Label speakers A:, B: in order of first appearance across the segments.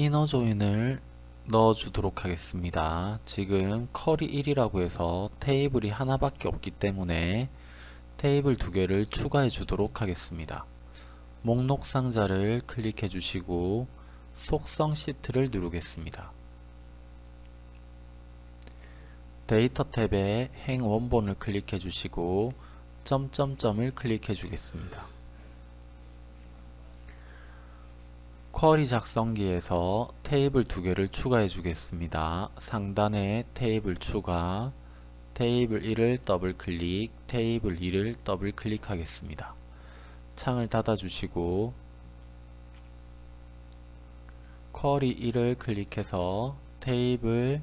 A: inner join을 넣어 주도록 하겠습니다. 지금 query 1이라고 해서 테이블이 하나밖에 없기 때문에 테이블 두 개를 추가해 주도록 하겠습니다. 목록 상자를 클릭해 주시고 속성 시트를 누르겠습니다. 데이터 탭에 행 원본을 클릭해 주시고 점점점을 클릭해 주겠습니다 query 작성기에서 테이블 두 개를 추가해 주겠습니다. 상단에 테이블 추가, 테이블 1을 더블 클릭, 테이블 2를 더블 클릭하겠습니다. 창을 닫아 주시고 query 1을 클릭해서 테이블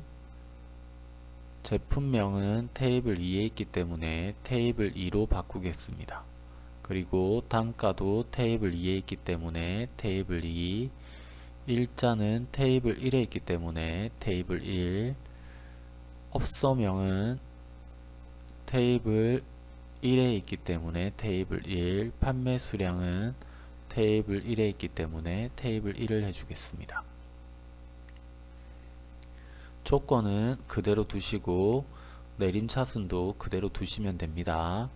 A: 제품명은 테이블 2에 있기 때문에 테이블 2로 바꾸겠습니다. 그리고 단가도 테이블 2에 있기 때문에 테이블 2 일자는 테이블 1에 있기 때문에 테이블 1 업소명은 테이블 1에 있기 때문에 테이블 1 판매 수량은 테이블 1에 있기 때문에 테이블 1을 해주겠습니다. 조건은 그대로 두시고 내림차순도 그대로 두시면 됩니다.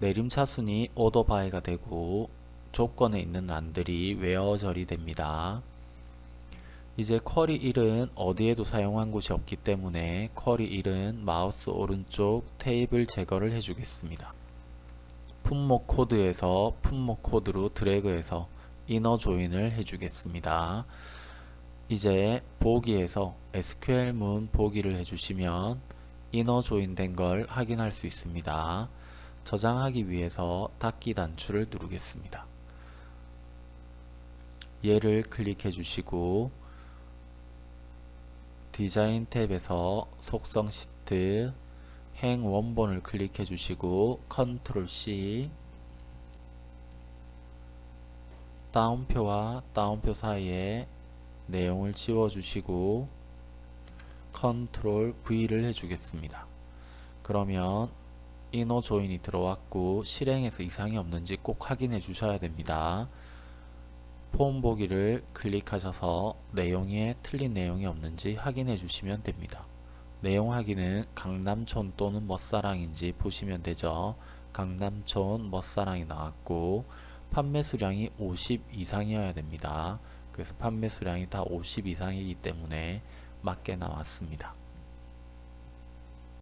A: 내림차순이 order by가 되고 조건에 있는 란들이 웨어 처리됩니다. 이제 query 1은 어디에도 사용한 곳이 없기 때문에 query 1은 마우스 오른쪽 테이블 제거를 해주겠습니다. 품목 코드에서 품목 코드로 드래그해서 inner join을 해주겠습니다. 이제 보기에서 SQL문 보기를 해주시면 이너 조인된 걸 확인할 수 있습니다. 저장하기 위해서 닫기 단추를 누르겠습니다. 얘를 클릭해 주시고 디자인 탭에서 속성 시트 행 원본을 클릭해 주시고 컨트롤 C 다운표와 다운표 사이에 내용을 지워 주시고 컨트롤 V를 해주겠습니다. 그러면 이너 조인이 들어왔고 실행에서 이상이 없는지 꼭 확인해 주셔야 됩니다. 폼 보기를 클릭하셔서 내용에 틀린 내용이 없는지 확인해 주시면 됩니다. 내용 확인은 강남촌 또는 멋사랑인지 보시면 되죠. 강남촌 멋사랑이 나왔고 판매 수량이 50 이상이어야 됩니다. 그래서 판매 수량이 다 50 이상이기 때문에 맞게 나왔습니다.